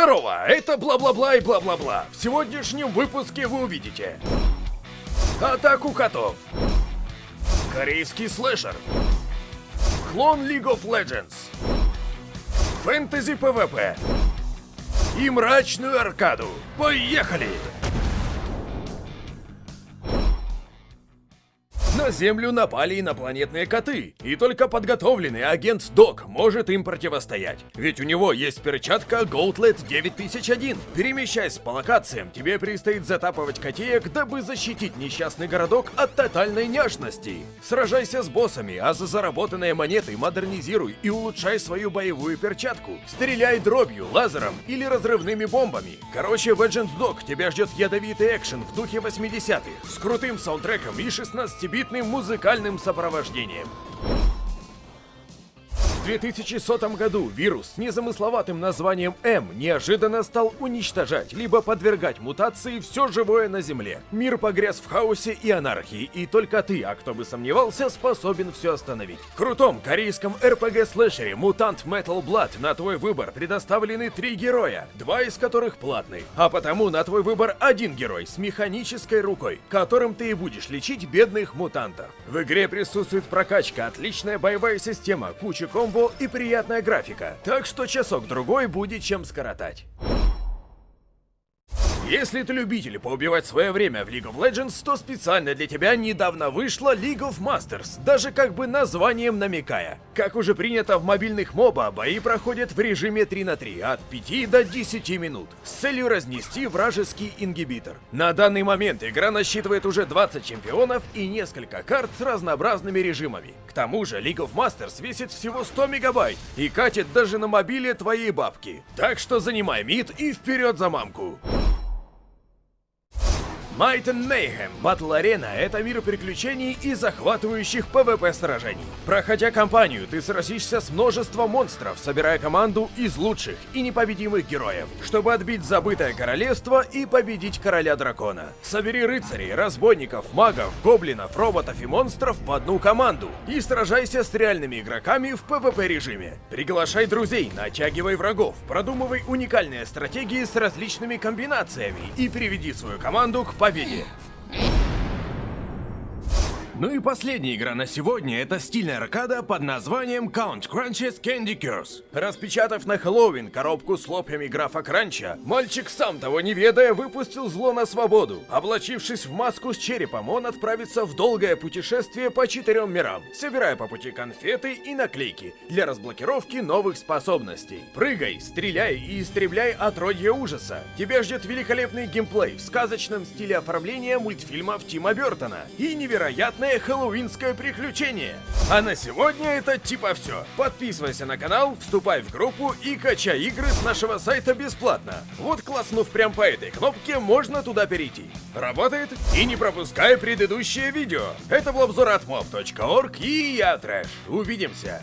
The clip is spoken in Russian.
Здорово, это бла-бла-бла и бла-бла-бла. В сегодняшнем выпуске вы увидите Атаку котов Корейский слэшер Клон League of Legends Фэнтези ПВП И мрачную аркаду Поехали! На Землю напали инопланетные коты, и только подготовленный агент Док может им противостоять. Ведь у него есть перчатка Gauntlet 9001. Перемещаясь по локациям, тебе предстоит затапывать котеек, дабы защитить несчастный городок от тотальной няшности. Сражайся с боссами, а за заработанные монеты модернизируй и улучшай свою боевую перчатку. Стреляй дробью, лазером или разрывными бомбами. Короче, в Agent Dog тебя ждет ядовитый экшен в духе 80-х, с крутым саундтреком и 16-битным музыкальным сопровождением. В 2100 году вирус с незамысловатым названием М неожиданно стал уничтожать, либо подвергать мутации все живое на Земле. Мир погряз в хаосе и анархии, и только ты, а кто бы сомневался, способен все остановить. В крутом корейском RPG-слэшере Mutant Metal Blood на твой выбор предоставлены три героя, два из которых платные, а потому на твой выбор один герой с механической рукой, которым ты и будешь лечить бедных мутантов. В игре присутствует прокачка, отличная боевая система, куча комбо и приятная графика, так что часок-другой будет чем скоротать. Если ты любитель поубивать свое время в League of Legends, то специально для тебя недавно вышла League of Masters, даже как бы названием намекая. Как уже принято в мобильных моба, бои проходят в режиме 3 на 3, от 5 до 10 минут, с целью разнести вражеский ингибитор. На данный момент игра насчитывает уже 20 чемпионов и несколько карт с разнообразными режимами. К тому же League of Masters весит всего 100 мегабайт и катит даже на мобиле твоей бабки. Так что занимай мид и вперед за мамку. Might and Mayhem Battle Arena — это мир приключений и захватывающих PvP сражений. Проходя кампанию, ты сразишься с множеством монстров, собирая команду из лучших и непобедимых героев, чтобы отбить забытое королевство и победить короля дракона. Собери рыцарей, разбойников, магов, гоблинов, роботов и монстров в одну команду и сражайся с реальными игроками в PvP режиме. Приглашай друзей, натягивай врагов, продумывай уникальные стратегии с различными комбинациями и приведи свою команду к победе победе! Ну и последняя игра на сегодня — это стильная аркада под названием Count Crunches Candy Curse. Распечатав на Хэллоуин коробку с лопьями графа Кранча, мальчик, сам того не ведая, выпустил зло на свободу. Облачившись в маску с черепом, он отправится в долгое путешествие по четырем мирам, собирая по пути конфеты и наклейки для разблокировки новых способностей. Прыгай, стреляй и истребляй отродье ужаса. Тебя ждет великолепный геймплей в сказочном стиле оформления мультфильмов Тима Бертона и невероятное хэллоуинское приключение. А на сегодня это типа все. Подписывайся на канал, вступай в группу и качай игры с нашего сайта бесплатно. Вот класснув прям по этой кнопке, можно туда перейти. Работает? И не пропускай предыдущее видео. Это был обзор от mob.org и я Трэш. Увидимся.